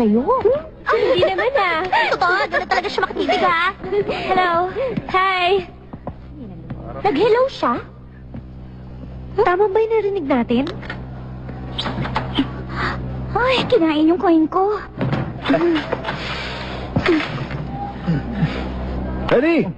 sa'yo. Ah, hindi naman ah. Totoo, doon na talaga siya makatitig ha. Hello. Hi. Nag-hello siya? Tama ba yung narinig natin? Ay, kinain yung coin ko. Eddie!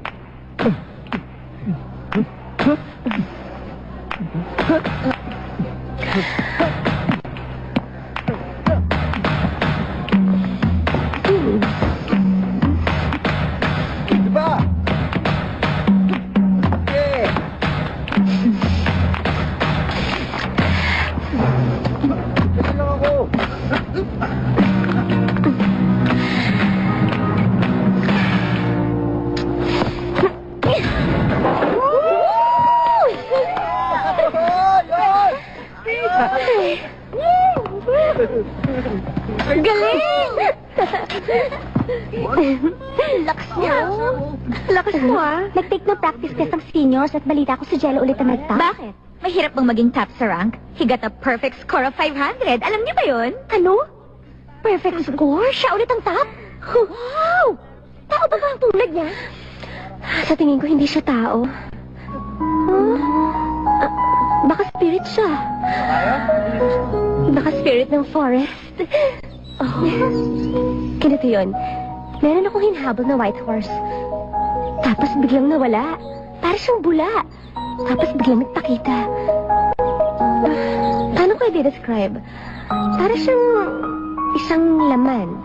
At balita ko si Jello ulit ang nagtap. Bakit? Mahirap bang maging top sa rank? He got a perfect score of 500. Alam niyo ba yun? Ano? Perfect score? Siya ulit ang top? Wow! Tao ba ba ang tulad niya? Sa tingin ko, hindi siya tao. Huh? Ah, baka spirit siya. Baka spirit ng forest. Oh. Ganito yun. Meron akong hinahabol na white horse. Tapos biglang nawala. Para siyang bula. Tapos biglang nagpakita. Ah, paano ko i-describe? Para siyang isang laman.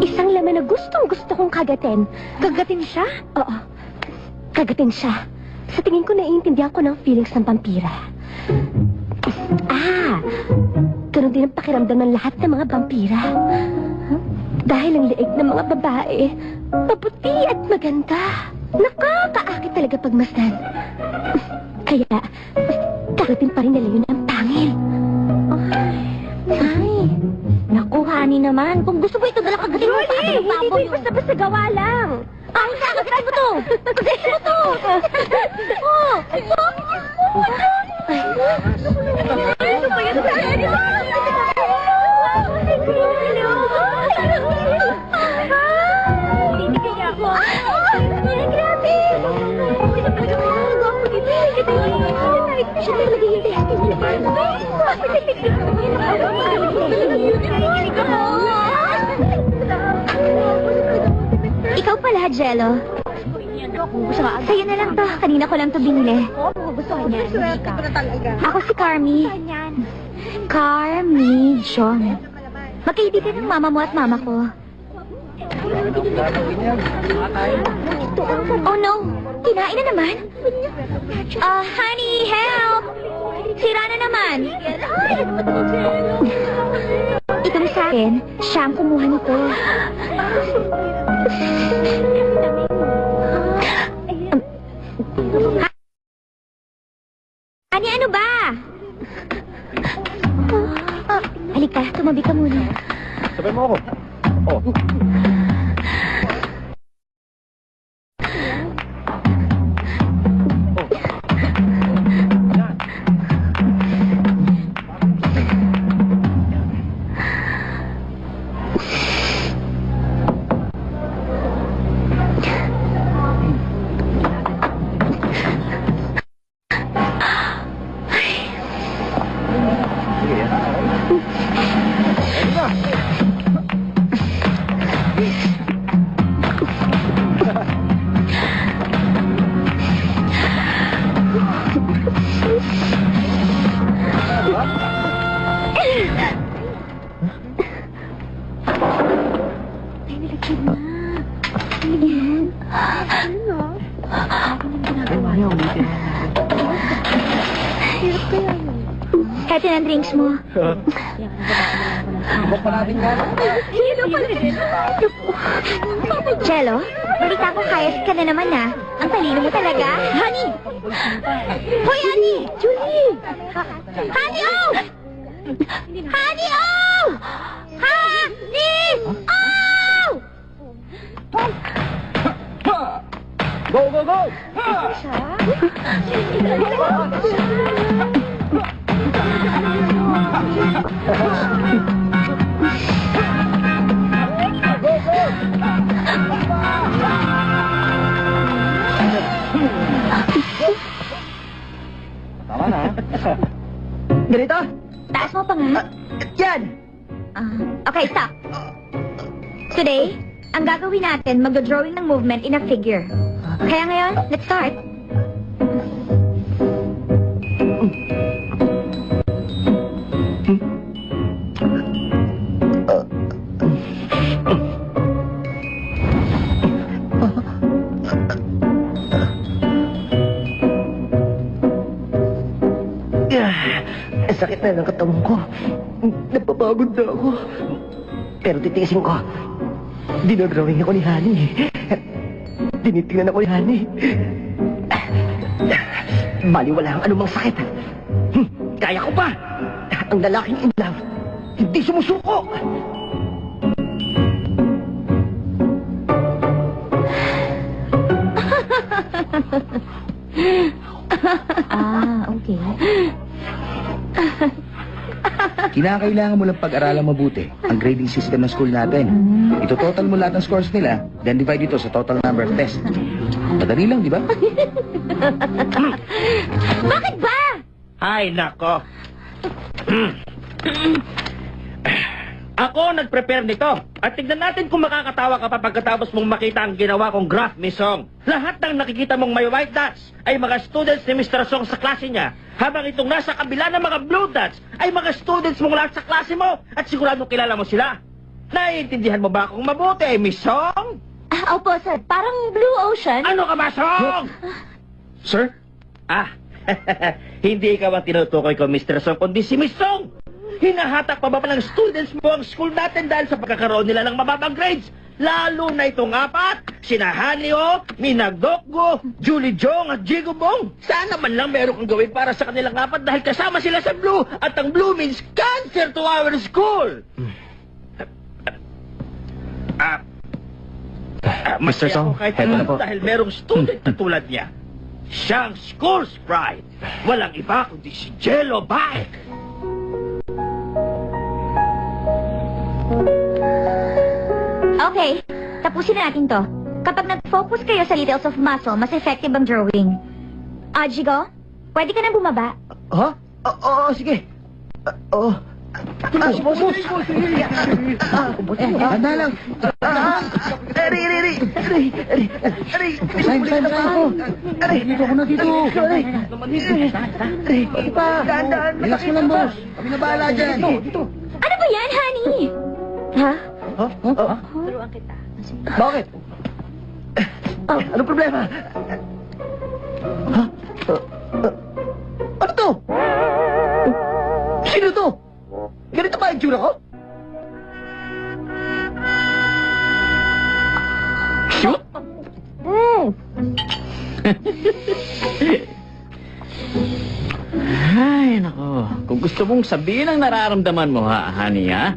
Isang laman na gustong gusto kong kagatin. Kagatin siya? Oo. Kagatin siya. Sa tingin ko naiintindihan ko ng feelings ng vampira. Ah! Ganun din ang pakiramdam ng lahat ng mga vampira. Dahil ang liig ng mga babae, maputi at maganda. Nakakaakit talaga pagmasdan. Kaya, kagatin pa rin nila yun ang pangil. Ay, ay. Naku, honey naman. Kung gusto mo ito, dala kagatin mo baboy. Hindi, basta-basta gawa lang. Ay, kagatin mo to. Kagatin mo to. Sa'yo na lang to. Kanina ko lang to binili. Ako si Carmi. Carmi John. Magkaibigan ng mama mo at mama ko. Oh no! Kinain na naman? Ah, honey, help! Sira na naman. Itong sa akin, siya ang kumuha nito. Halika, tumabi ka muna. Sabay mo ako. Oh. Natin. Hello pala din. Jello, balita ko kayas ka na naman ah. Ang talino mo talaga. Honey, Hoy, Honey! Julie! Honey, oh! Honey, oh! Honey, oh! Go, go, go! Tama na. Ganito? Taas mo pa nga. Yan! Ah, okay, stop. Today, ang gagawin natin, magdodrawing ng movement in a figure. Kaya ngayon, let's start. Ah, sakit na ng katawan ko. Napapagod na ako. Pero titiisin ko. Dinodrawing ako ni Honey. Tinitingnan ako ni Honey. Bali wala ang anumang sakit. Kaya ko pa. Ang lalaking in love, hindi sumusuko. Ah, okay. Kinakailangan mo lang pag-aralan mabuti ang grading system ng school natin. Ito total mo lahat ng scores nila, then divide ito sa total number of tests. Madali lang, di ba? Bakit ba? Ay, nako. Ako nag-prepare nito. At tignan natin kung makakatawa ka pa pagkatapos mong makita ang ginawa kong graph ni Song. Lahat ng nakikita mong may white dots ay mga students ni Mr. Song sa klase niya. Habang itong nasa kabila ng mga blue dots ay mga students mong lahat sa klase mo. At siguradong kilala mo sila. Naiintindihan mo ba kung mabuti, Miss Song? Ah, opo, sir. Parang Blue Ocean. Ano ka ba, Song? Sir? Ah, hindi ikaw ang tinutukoy ko, Mr. Song, kundi si Miss Song. Hinahatak pa ba pa ng students mo ang school natin dahil sa pagkakaroon nila ng mababang grades? Lalo na itong apat, sina Hanio, Minagdokgo, Julie Jong at Jigo Bong. Sana man lang meron kang gawin para sa kanilang apat dahil kasama sila sa Blue at ang Blue means cancer to our school. Ah, ah, Mr. masaya Song, ako kahit heto na ano po. dahil merong student na tulad niya. Siyang school's pride. Walang iba kundi si Jello Bike. Okay, tapusin na natin to. Kapag nag-focus kayo sa details of muscle, mas effective ang drawing. Ah, Jigo, pwede ka na bumaba. Ha? Oo, oo, sige. Ah, Oo. Ah, boss, boss. Ah, Handa lang. Ah, Ari, ari, ari. Ari, ari, ari. Sign, sign, sign ko. Ari. Dito ako na dito. Ari. Ari. Daan, daan. Relax mo lang, boss. Kami na bahala dyan. Ano ba yan, honey? Ha? Ha? Ha? Bakit? Ah, anong problema? Ha? Ah, ah, ano to? Sino to? Ganito ba ang tsura ko? Shoot! Eh, Ay, nako. Kung gusto mong sabihin ang nararamdaman mo, ha, honey, ha?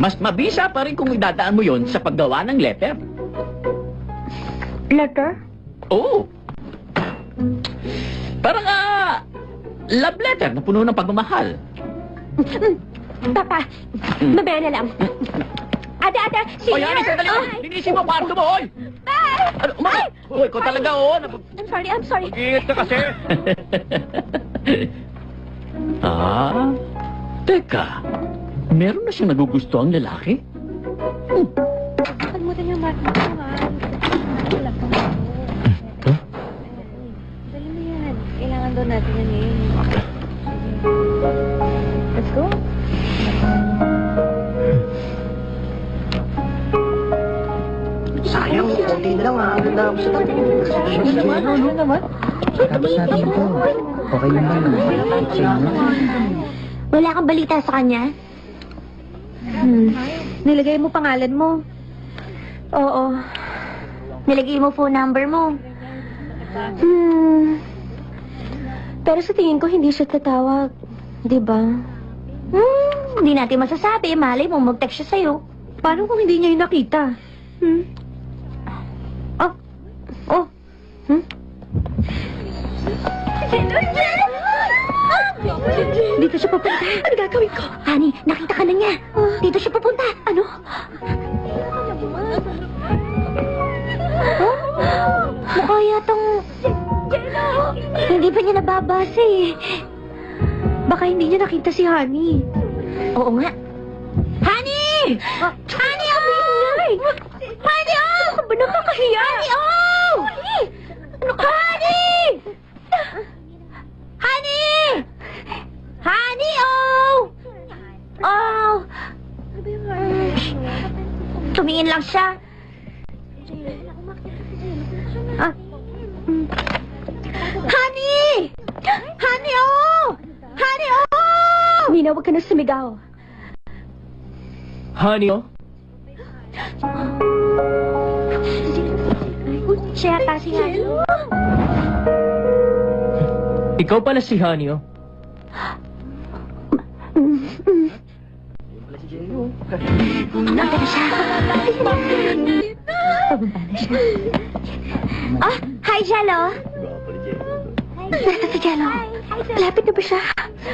Mas mabisa pa rin kung idadaan mo yon sa paggawa ng letter. letter? Oo. Parang, ah, love letter na puno ng pagmamahal. Papa, mamaya na lang. Ate, ate, si Oy, honey, sandali mo! Linisin mo ang kwarto mo, oy! Bye! Ano, umakay! Uy, ko talaga, oh! Nap- I'm sorry, I'm sorry. Ingat ka kasi. ah? Teka, meron na siyang nagugusto ang lalaki? Kalimutan niyo, Mark. Wala pa. Dali mo yan. Kailangan daw natin yan eh. Let's go. Sayang, konti na lang ha. Ganda ako sa tabi. Ano naman? Ano naman? Tapos natin ito. Okay. Wala kang balita sa kanya? Hmm. Nilagay mo pangalan mo. Oo. Nilagay mo phone number mo. Hmm. Pero sa tingin ko, hindi siya tatawag. Di ba? Hmm, hindi natin masasabi. Malay mo, mag-text siya sa'yo. Paano kung hindi niya yung nakita? Hmm? Oh. Oh. Hmm? Dito siya pupunta. Ano gagawin ko? Honey, nakita ka na niya. Dito siya pupunta. Ano? Mukha yatang... Hindi pa niya nababasa eh. Baka hindi niya nakita si Honey. Oo nga. Honey! Honey, oh! Honey, oh! Ano ba nakakahiya? Honey, oh! Ano ka? Honey! Honey! Honey, oh! Oh! Tumingin lang siya. Ah. Honey! Honey, oh! Honey, oh! Nina, huwag ka na sumigaw. Honey, oh. Siya yata si Honey. Ikaw pala si Honey, oh. Siya. Pababa na siya. Ah, hi, Jello. Nasa si Jello. Lapit na ba siya?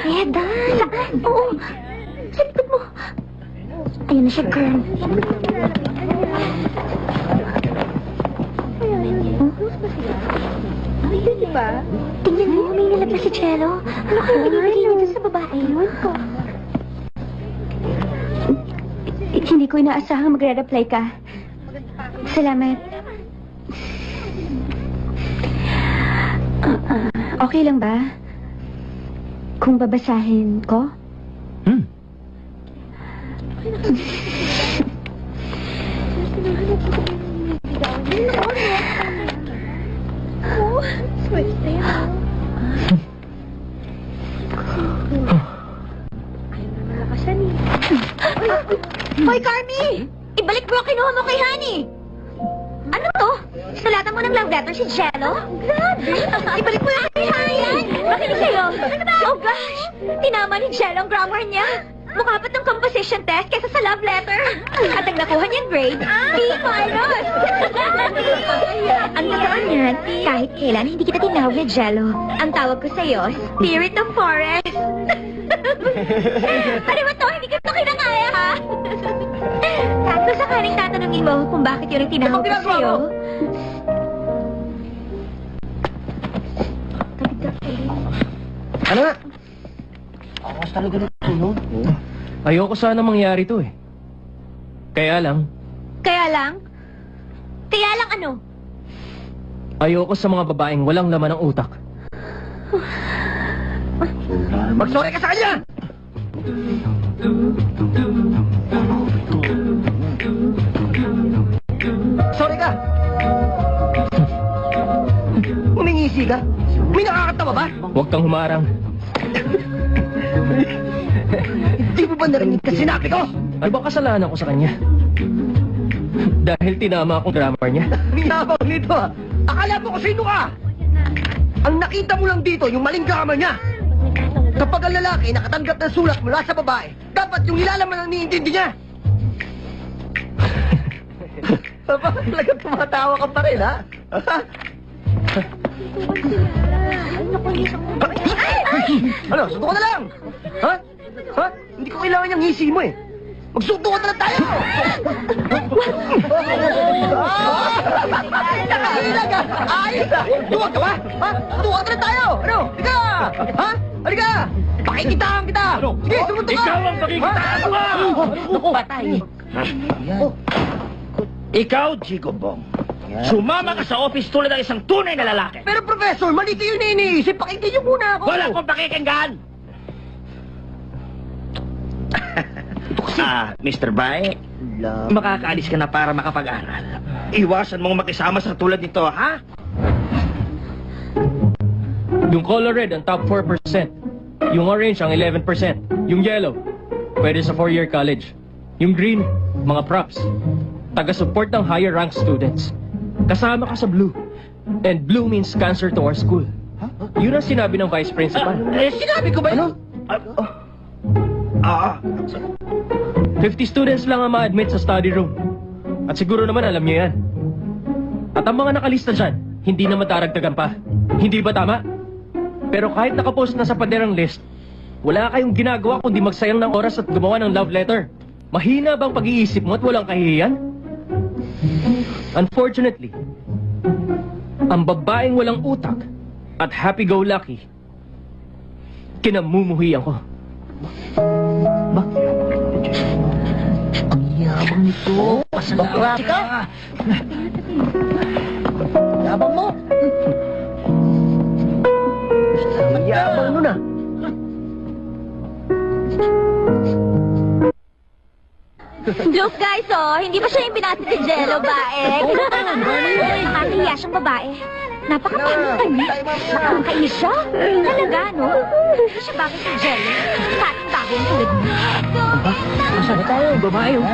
Eda. Saan? Oo. Sa likod mo. Ayun na siya, girl. Tingnan mo, may nalabas si Jello. Ano kaya binibigay nito sa babae? Ewan ko. Hindi ko inaasahang magre-reply ka. Salamat. Ah, okay lang ba? Kung babasahin ko? Hmm. Hoy, Carmi! Ibalik mo ang kinuha mo kay Honey! Ano to? Sulatan mo ng love letter si Jello? Grabe! Ibalik mo yan kay Honey! Makinig kayo! Ano ba? Oh gosh! Tinama ni Jello ang grammar niya! Mukha pa ng composition test kesa sa love letter. At ang nakuha niyang grade, B minus. ang totoo niyan, kahit kailan hindi kita tinawag na Jello. Ang tawag ko sa'yo, Spirit of Forest. ano ba to? Hindi ko to kinakaya, ha? Kung sakaling tatanungin mo kung bakit yun ang tinawag ko sa'yo, Ano nga? Akas talaga ng tulog. Ayoko sana mangyari to, eh. Kaya lang, kaya lang, kaya lang ano? ayoko sa mga babaeng walang laman ng utak. Magsorry ka sa kanya! Sorry ka! Umingisi ka? May nakakatawa ba? Huwag kang humarang. Di mo ba narinig ka sinabi ko? Ano ba kasalanan ko sa kanya? Dahil tinama akong grammar niya. Minabang nito ah. Akala mo kung sino ka? Ang nakita mo lang dito, yung maling grammar niya. Kapag ang lalaki nakatanggap ng sulat mula sa babae, dapat yung nilalaman ang niintindi niya. Aba, talagang tumatawa ka pa rin, ha? ano, sundo ka na lang! Ha? Ha? Hindi ko kailangan yung ngisi mo eh. Magsundo ka na lang tayo! Nakahilag ka! Ayos ah! Duwag ka ba? Ha? Ka na tayo! Ano? Halika! Ha? Halika! Pakikitaan kita! Sige, sumunod ka! Ikaw ang pakikitaan ko, ah! Naku, patay! Ikaw, Jigo Bong. Sumama ka sa office tulad ng isang tunay na lalaki. Pero Professor, mali kayo na iniisip. Pakinggan niyo muna ako. Wala akong pakikinggan! ah, Mr. Bai, makakaalis ka na para makapag-aral. Iwasan mong makisama sa tulad nito, ha? Yung color red, ang top 4%. Yung orange, ang 11%. Yung yellow, pwede sa four-year college. Yung green, mga props. Taga-support ng higher rank students. Kasama ka sa blue. And blue means cancer to our school. Yun ang sinabi ng vice principal. Eh, sinabi ko ba yun? Ah, ah. 50 students lang ang ma-admit sa study room. At siguro naman alam niyo yan. At ang mga nakalista dyan, hindi na madaragdagan pa. Hindi ba tama? Pero kahit nakapost na sa paderang list, wala kayong ginagawa kundi magsayang ng oras at gumawa ng love letter. Mahina bang pag-iisip mo at walang kahihiyan? Unfortunately, ang babaeng walang utak at happy-go-lucky, kinamumuhian ko. Yabang nito. Bakla ka. Yabang mo. Ang yabang nun ah. Look guys, oh, hindi ba siya yung binati ni Jello, bae? Nakakahiya siyang babae. Napakapangit niya. Nakakainis siya. Talaga, no? Hindi siya bakit si Jello. Kating bagong tulad niya. Masaya tayo, babae. oh.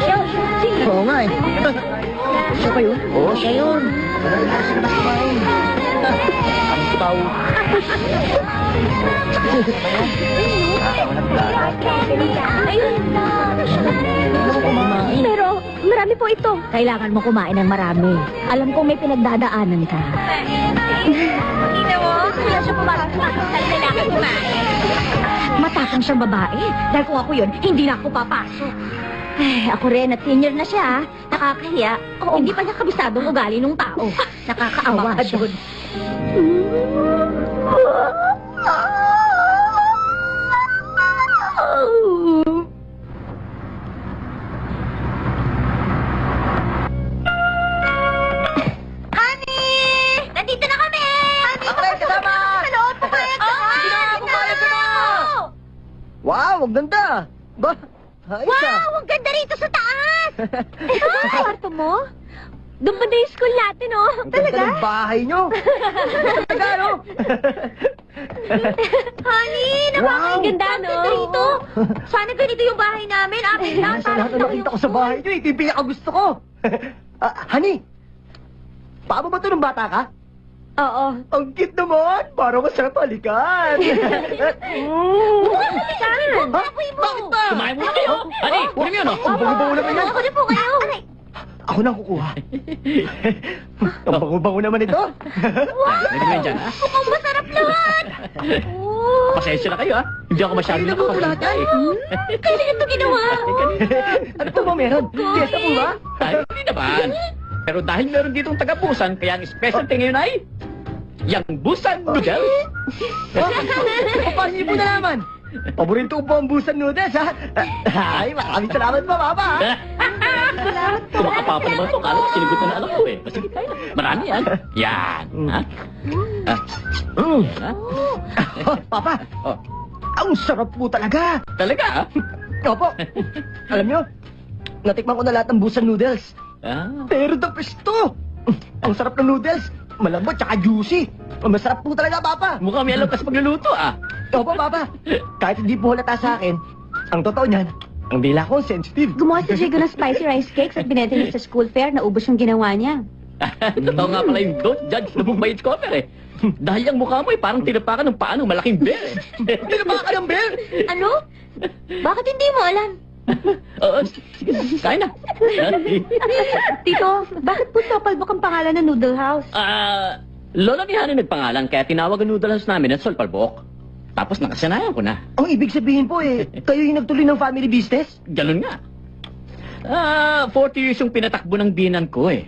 Siya. Oo nga eh. Siya ba yun? Oo, siya yun. Ang tao. Ayun na. Pero, marami po ito. Kailangan mo kumain ng marami. Alam kong may pinagdadaanan ka. Hindi mo? Kaya siya pumarang kailangan kumain. Matapang siyang babae. Dahil kung ako yun, hindi na ako papasok. Ay, ako rin at senior na siya. ah. Nakakahiya. Hindi pa niya kabisado ang ugali ng tao. Nakakaawa siya. Wow, ang ganda. Ba. Wow! Ang ganda rito sa taas! Ito ba ang kwarto mo? Doon ba na yung school natin, oh? Ang ganda ng bahay nyo. Talaga, no? Honey, napakaganda, no? Ang ganda rito. Sana ganito yung bahay namin. Amin lang. Sa lahat na nakita ko sa bahay nyo, ito yung pinakagusto ko. Ah, honey, paano ba ito nung bata ka? Oo. Ang cute naman! Parang masarap halikan! mm. Saan? Baboy mo. Bakit ba? Kumain muna kayo. Ani, kunin mo yun, oh. Ang bango-bango naman yan. Ako na po kayo. Aray. Ako nang kukuha. Ang bango-bango naman ito. Hindi mo yan dyan, ha? Mukhang masarap lahat. Oh. Pasensya na kayo, ha? Hindi ako masyado Ay, yan. eh. Kailan ito ginawa? ano po ba meron? Fiesta po ba? Ay, hindi naman. Pero dahil meron ditong taga-busan, kaya ang specialty ngayon ay... Yang busan noodles. Paano niyo po nalaman? Paborito ko po ang busan noodles, ha? Ay, maraming salamat po, Papa. ha? Kumakapapa naman ito. Kala ko sinigot na na alam ko, eh. Sige, na. Marami yan. Yan. Ha? Ah, Mm. ha? Oh, Papa, Oh, ang sarap po talaga. talaga, ha? Opo. Alam niyo, natikman ko na lahat ng busan noodles. Ah. Pero the best to. Ang sarap ng noodles. Malambot tsaka juicy. Masarap po talaga, Papa. Mukhang may alam ka sa pagluluto, ah. Opo, Papa. Kahit hindi po halata sa akin, ang totoo niyan, ang dila ko sensitive. Gumawa si Jigo ng spicy rice cakes at binenta niya sa school fair. Naubos yung ginawa niya. Totoo nga pala yung don't judge by its cover, eh. Dahil ang mukha mo ay parang tinapakan ng paa ng malaking bear, eh. Tinapa ka ng bear? Ano? Bakit hindi mo alam? Oo, sige, kain na. Tito, bakit po Sopalbok ang pangalan ng Noodle House? Ah, lolo ni Hani nagpangalan, kaya tinawag ang noodle house namin at Solpalbok. Tapos nakasanayan ko na. Ang ibig sabihin po eh, kayo yung nagtuloy ng family business? Ganun nga. Ah, 40 years yung pinatakbo ng binan ko eh.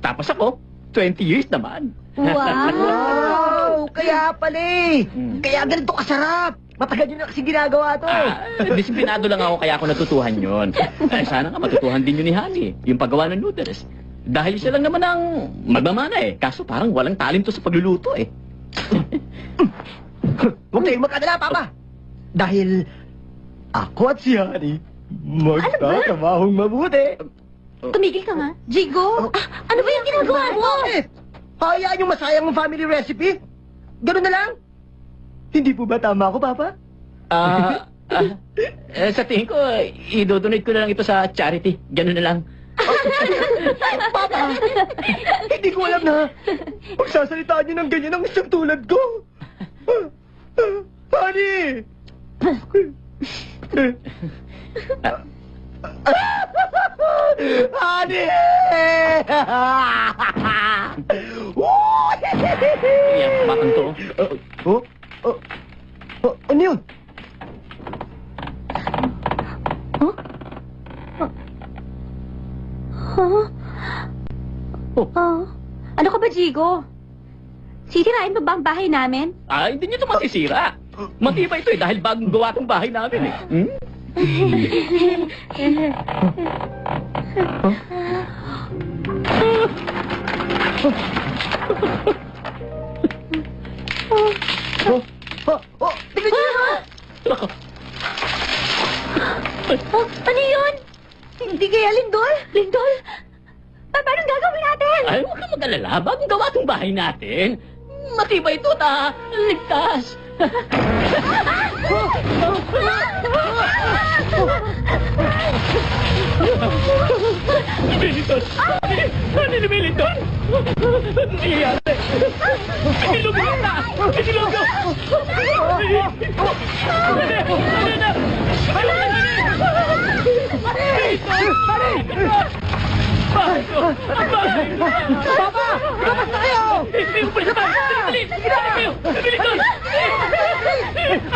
Tapos ako, 20 years naman. Wow! Kaya pala eh. Hmm. Kaya ganito kasarap. Matagal nyo na kasi ginagawa to. Ah, disiplinado lang ako kaya ako natutuhan yon. Eh, sana nga matutuhan din yun ni Hani, yung paggawa ng noodles. Dahil siya lang naman ang magmamana eh. Kaso parang walang talento sa pagluluto eh. Huwag kayong magkadala, Papa. Dahil ako at si Honey magtatrabahong mabuti. Tumigil ka nga. Jigo, ah, ano ba yung ginagawa mo? Bakit? Hayaan yung masayang ang family recipe? Ganun na lang? Hindi po ba tama ako, Papa? Ah, ah, eh, sa tingin ko, idodonate ko na lang ito sa charity. Ganun na lang. Papa! Hindi ko alam na magsasalitaan niyo ng ganyan ang isang tulad ko. Honey! Honey! Yan, batang to. Oh, oh, oh, ano yun? Huh? Oh. Ano ka ba, Jigo? Sisirain mo ba ang bahay namin? Ah, hindi niyo ito masisira. Matibay ito eh, dahil bagong gawa itong bahay namin eh. Hmm? Oh, oh, oh, tignan niyo yun! Nako, Oh, ano yun? Hindi kaya Lindol? Lindol? Pa, paano gagawin natin? ay huwag kang mag-alala, bagong gawa itong bahay natin. Matibay ito ta, ligtas. 밀리턴! 하늘을 밀리턴! 니 안돼! 밀로 밀었다! 밀로 밀었다! 안돼! 안돼! 안돼! 밀리턴! 안돼! Ano na? Papa! Labas na kayo! Hindi mo pala ba? Dali! Dali kayo! Lumilitol!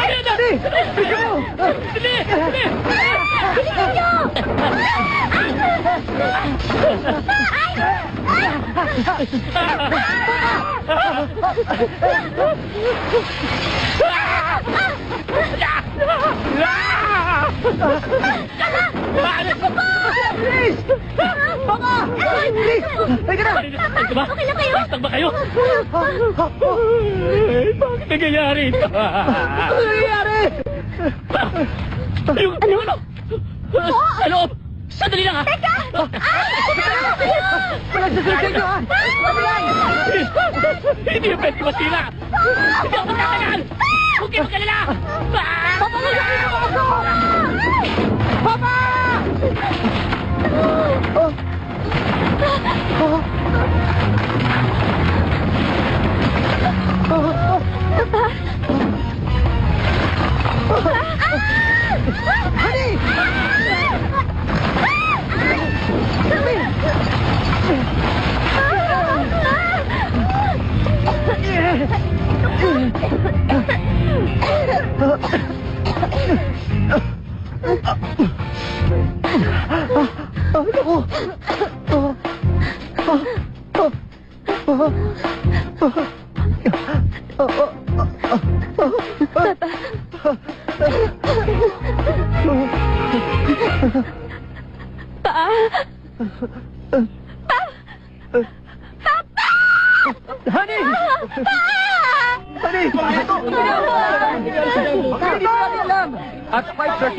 Ayan na! Dali! Dali! Papa! Please! Halika na! Ano ba? Okay lang kayo? Bastag ba kayo? Ay, Bakit nangyayari ito? Ano ano? Ano? Ano? Lang ha! Teka! Ko? Hindi yung pwede masira! Hindi ako magtatagal! Huwag kayo magkalala! Papa! Papa! Oh. Oh. Oh. Honey! Ay, naku! Oh. Oh. Oh. Oh.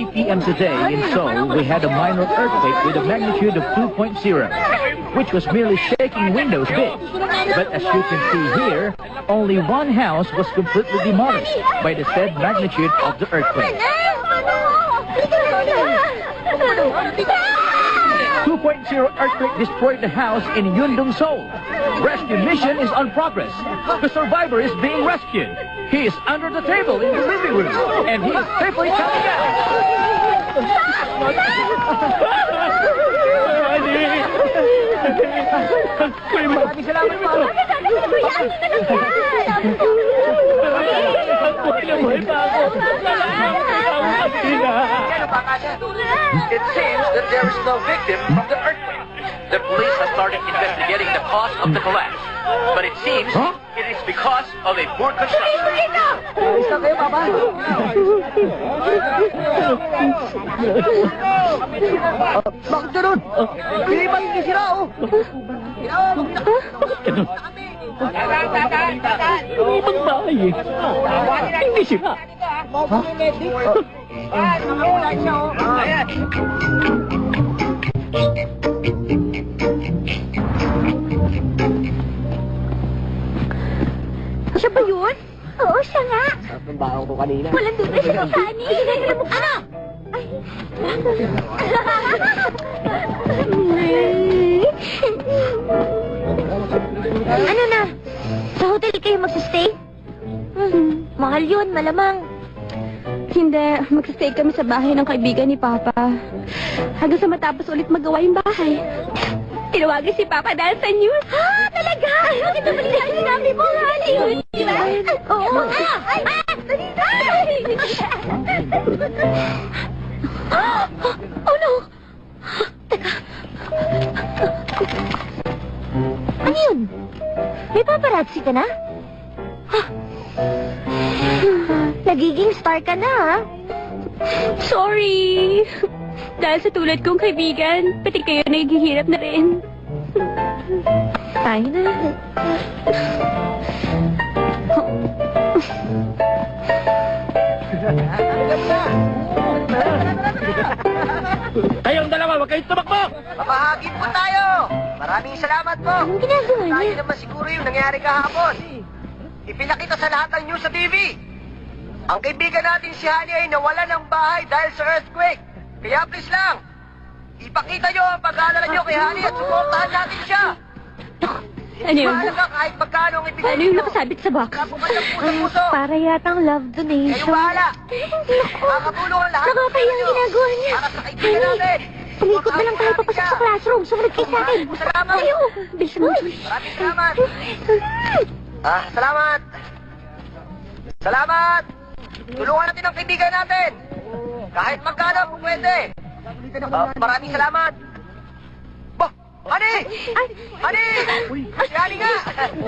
5.30 p.m. today in Seoul, we had a minor earthquake with a magnitude of 2.0, which was merely shaking windows big. But as you can see here, only one house was completely demolished by the said magnitude of the earthquake. 2.0 earthquake destroyed the house in Yundong, Seoul. Rescue mission is on progress. The survivor is being rescued. He is under the table in the living room, and he is safely coming out. Maraming salamat po. It seems that there is no victim from the earthquake. The police have started investigating the cause of the collapse. But it seems it is because of a poor construction. Ayos na kayo, Papa. Bakit ganun? Hindi ba hindi sira, oh? Yung ibang bahay eh. Hindi sira. Siya ba yun? Oo, siya nga. Ang baho ko kanina. Walang duda siya kay Fanny. Ano? Ay. Ano na? Sa hotel kayo magsistay? Hmm, mahal yun, malamang. Hindi, magsistay kami sa bahay ng kaibigan ni Papa. Hanggang sa matapos ulit magawa yung bahay. Tinawagan si Papa dahil sa news. Ah, talaga? Bakit naman hindi ang sinabi mo, honey? Di ba? Oo. Ah, ay, ah, na. Oh no! Ano yun? May paparazzi ka na? Huh. Nagiging star ka na, ha? Sorry! Dahil sa tulad kong kaibigan, pati kayo naghihirap na rin. Tayo na. Kayong dalawa, huwag kayong tumakbo! Papahagin po tayo! Maraming salamat po! Anong ginagawa Tayo niya? naman siguro yung nangyari kahapon. Ipinakita sa lahat ng news sa TV. Ang kaibigan natin si Honey ay nawala ng bahay dahil sa earthquake. Kaya please lang, ipakita nyo ang pag-aalala nyo kay Honey at suportahan natin siya. Ano yun? Mahalaga kahit magkano ang ibigay Ano yung nakasabit sa box? Puso-puso. Para yatang love Kayo donation. bahala. Hindi ako. Makakatulong ang lahat. Nakakahiya ang ginagawa niya. Para sa kaibigan natin. Umikot na lang tayo papasok sa classroom. Sumunod kayo sa akin. Salamat. Tayo. Bilis mo. Maraming salamat. Ah, salamat. Salamat. Tulungan natin ang kaibigan natin. Kahit magkano kung pwede. Ah, maraming salamat. Honey! Honey! Si Honey nga!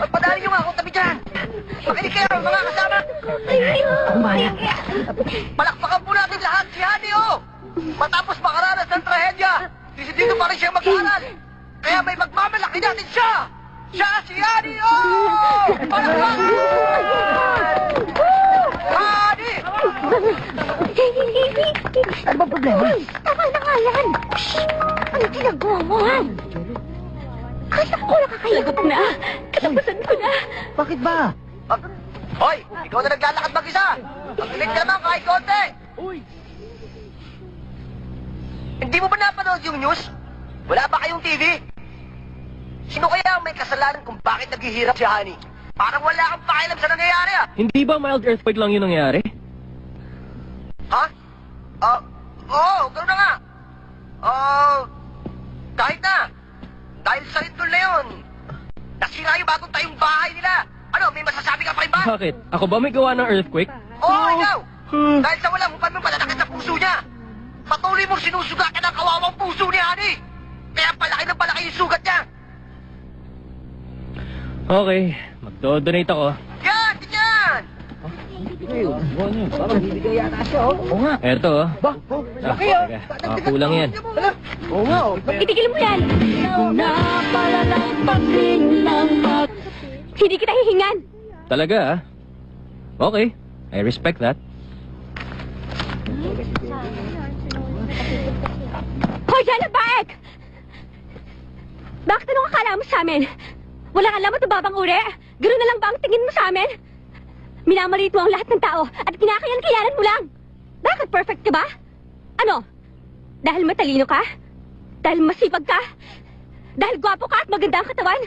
Pagpadali nyo nga akong tabi dyan. Makinig kayo, mga kasama. Palakpakan po natin lahat si Honey, oh! Matapos makaranas ng trahedya, dito pa rin siya mag-aaral. Kaya may magmamalaki natin siya! Siya si Honey, oh! Palakpakan! Honey! Ano ba problema? Tama na nga yan. Shh! Ano ginagawa mo, ha? Kaya ko nakakayagot na. Katapusan ko na! Bakit ba? Hoy, ikaw na naglalakad mag-isa. Makinig ka naman kahit konti. Hindi mo ba napanood yung news? Wala ba kayong TV? Sino kaya ang may kasalanan kung bakit naghihirap si Honey? Parang wala kang pakialam sa nangyayari ah. Hindi ba mild earthquake lang yung nangyari? Ha? Ah, oo, gano'n na nga. Ah, kahit na. Dahil sa lindol na yun, nasira yung bagong tayong bahay nila. Ano, may masasabi ka pa rin ba? Bakit? Ako ba may gawa ng earthquake? Oo, ikaw! Dahil sa walang upan mong pananakit sa puso niya. Patuloy mong sinusugatan ang kawawang puso ni Honey. Kaya palaki ng palaki yung sugat niya. Okay, magdo-donate ako. Yan, yan! Eto, oh. Ah, teka. Ah, kulang yan. Itigil mo yan! Hindi kita hihingan! Talaga, ah? Okay, I respect that. Hoy, Jana Baek! Bakit anong akala mo sa amin? Walang alam at babang uri? Ganun na lang ba ang tingin mo sa amin? Minamalit mo ang lahat ng tao at kinakayan-kayanan mo lang. Bakit perfect ka ba? Ano? Dahil matalino ka? Dahil masipag ka? Dahil gwapo ka at maganda ang katawan?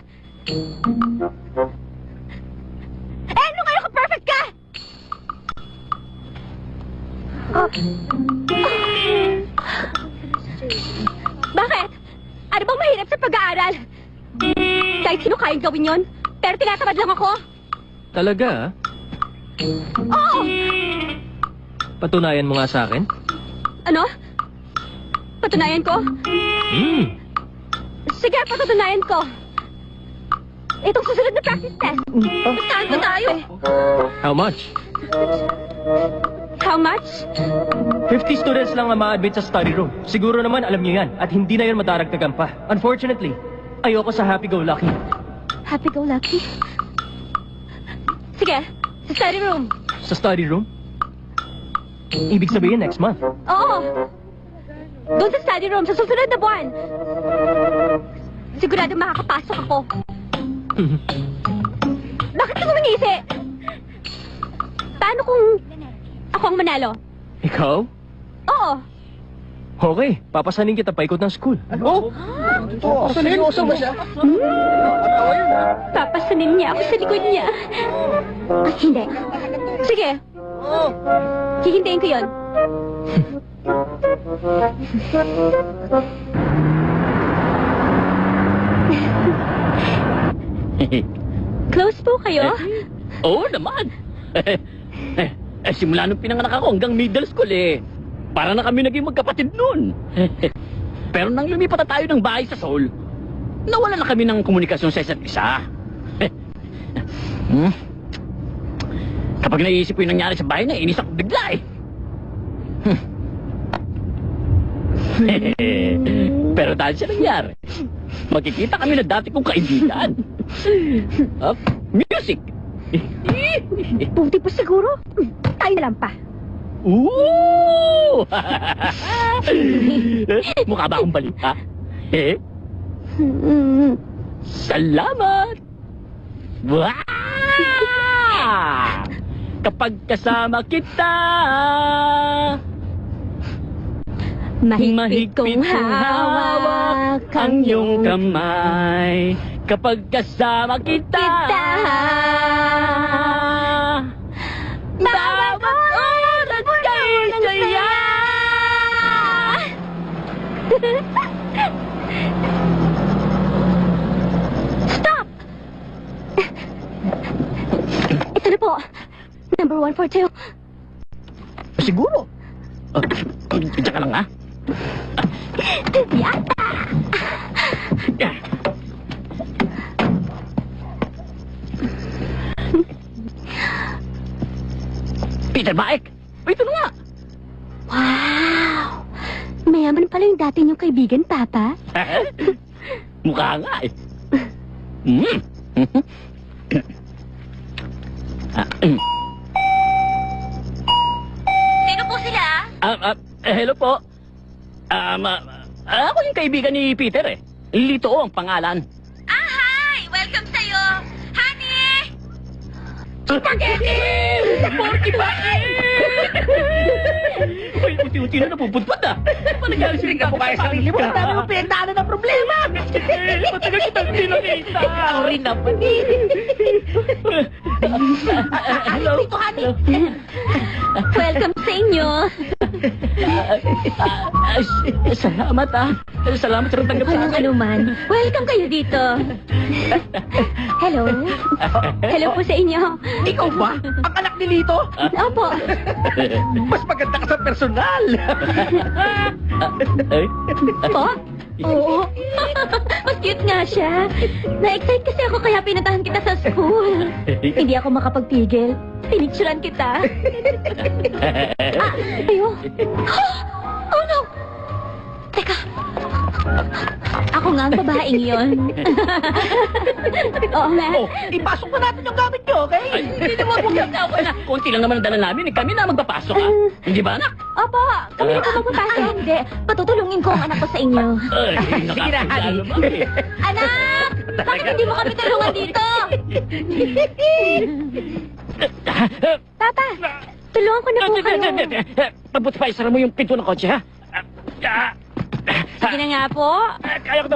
Eh, ano kayo kung perfect ka? Bakit? Ano bang mahirap sa pag-aaral? Kahit sino kayang gawin yon, pero tinatamad lang ako. Talaga, Oo! Patunayan mo nga sa akin? Ano? Patunayan ko? Hmm, Sige, patutunayan ko. Itong susunod na practice test. Saan ba tayo? how much? How much? 50 students lang ang ma-admit sa study room. Siguro naman alam niyo yan at hindi na yun madaragdagan pa. Unfortunately, ayoko sa happy-go-lucky. Happy-go-lucky. Sige, sa study room. Sa study room? Ibig sabihin next month. Oo. Doon sa study room, sa susunod na buwan. Sigurado makakapasok ako. Bakit ka ngumingisi? Paano kung ako ang manalo? Ikaw? Oo. Okay, papasanin kita paikot ng school. Oh! Oh, seryoso ba siya? Papasanin niya ako sa likod niya. Ah, hindi. Sige. Hihintayin ko yon. Close po kayo? Oo naman. eh, simula nung pinanganak ako hanggang middle school eh. Para na kami naging magkapatid noon. Pero nang lumipat na tayo ng bahay sa Seoul, nawala na kami ng komunikasyon sa isa't isa. hmm? Kapag naiisip ko yung nangyari sa bahay na, inis ako bigla eh. Hmm. Pero dahil siya nangyari, makikita kami na dati kong kaibigan. Up, music! Buti po siguro. Tayo na lang pa. Ooh! Mukha ba akong balita? Eh? Salamat! Wow! Kapag kasama kita, Mahigpit kong hawak ang iyong kamay. Kapag kasama kita, Kita. kay saya. Stop! Ito na po. Number one for two. Siguro. Uh, Diyan ka lang, ha? Yata! Peter Baek! Ito na nga! Wow! Mayaman pala yung dati niyong kaibigan, Papa. Mukha nga eh. Mm. Ah, mm. Sino po sila? Ah, ah, hello po. Um, ah, ako yung kaibigan ni Peter eh. Lito ang pangalan. Spaghetti! Porky Uy, uti-uti na napupudpad ah. Panagaling sila ka po kaya sarili mo. Dami mo pinagdaanan ng problema. Matagal kitang pinakita. Ako rin naman. Hello. Dito, honey. Welcome sa inyo. Ah, Salamat ah. Salamat sa tanggap sa Walang akin. anuman. Welcome kayo dito. Hello. Hello po sa inyo. Ikaw ba? Ang anak ni Lito? Opo. Mas maganda ka sa personal. Ay, Po? Oo. Mas cute nga siya. Na-excite kasi ako kaya pinatahan kita sa school. Hindi ako makapagpigil. Pinicturan kita. Ah, ayo. Oh no! Ako nga ang babaeng yon. Oo nga. oh, ipasok na natin yung gamit niyo, okay? Ay, hindi naman huwag na ako na. Konti lang naman ang dala namin. eh. Kami na magpapasok ah. Hindi ba anak? Opo, kami na po magpapasok. Hindi, patutulungin ko ang anak ko sa inyo. Ay, Sige na, eh. Anak! Bakit hindi mo kami tulungan dito? Papa, tulungan ko na po kayo. Pabuti pa, isara mo yung pinto ng kotse, ha? Ah, ah, Sige na nga po. Kaya ko.